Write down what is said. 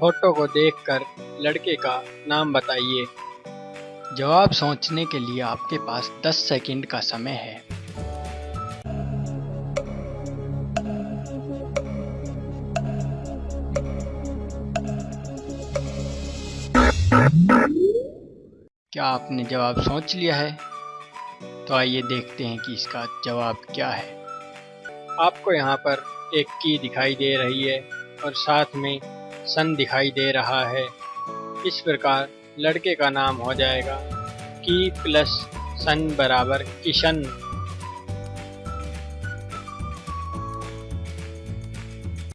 Photo को देखकर लड़के का नाम बताइए। जवाब सोचने के लिए आपके पास 10 सेकंड का समय है। क्या आपने जवाब सोच लिया है? तो आइए देखते हैं कि इसका जवाब क्या है। आपको यहाँ पर एक की दिखाई दे रही है और साथ में सन दिखाई दे रहा है। इस प्रकार लड़के का नाम हो जाएगा, की प्लस सन बराबर किशन।